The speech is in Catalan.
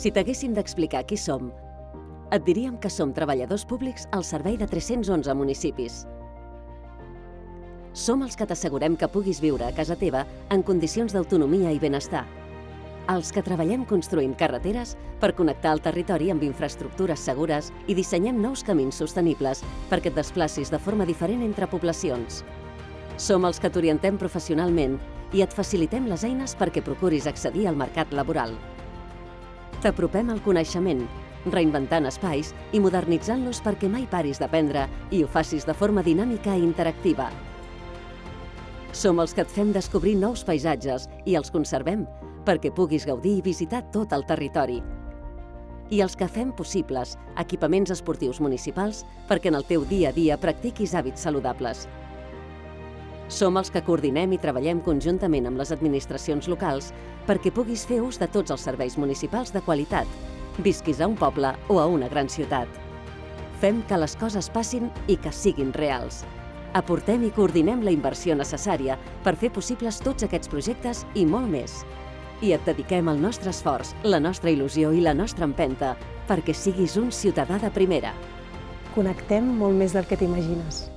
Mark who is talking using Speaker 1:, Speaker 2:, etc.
Speaker 1: Si t'haguéssim d'explicar qui som, et diríem que som treballadors públics al servei de 311 municipis. Som els que t'assegurem que puguis viure a casa teva en condicions d'autonomia i benestar. Els que treballem construint carreteres per connectar el territori amb infraestructures segures i dissenyem nous camins sostenibles perquè et desplacis de forma diferent entre poblacions. Som els que t'orientem professionalment i et facilitem les eines perquè procuris accedir al mercat laboral. T'apropem al coneixement, reinventant espais i modernitzant-los perquè mai paris d'aprendre i ho facis de forma dinàmica i interactiva. Som els que et fem descobrir nous paisatges i els conservem perquè puguis gaudir i visitar tot el territori. I els que fem possibles equipaments esportius municipals perquè en el teu dia a dia practiquis hàbits saludables. Som els que coordinem i treballem conjuntament amb les administracions locals perquè puguis fer ús de tots els serveis municipals de qualitat, visquis a un poble o a una gran ciutat. Fem que les coses passin i que siguin reals. Aportem i coordinem la inversió necessària per fer possibles tots aquests projectes i molt més. I et dediquem el nostre esforç, la nostra il·lusió i la nostra empenta perquè siguis un ciutadà de primera.
Speaker 2: Connectem molt més del que t'imagines.